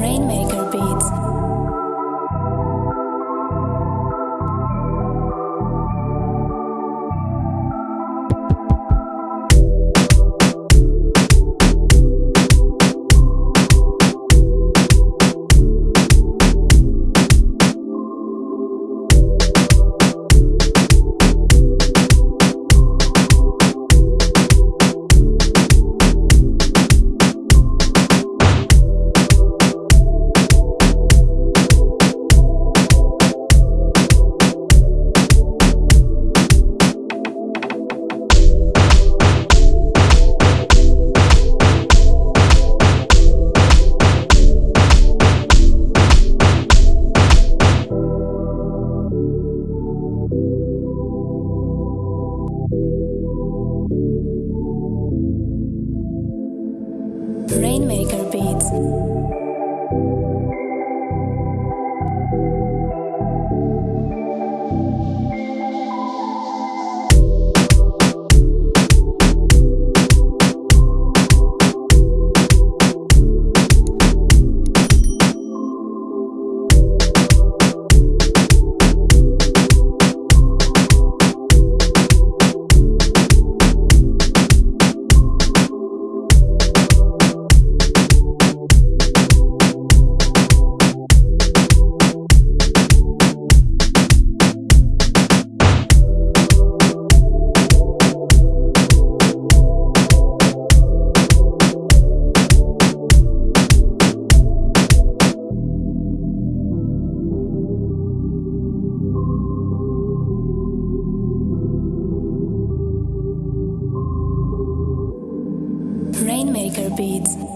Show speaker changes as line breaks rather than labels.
Rainmaker Rainmaker Beats. Rainmaker Beats.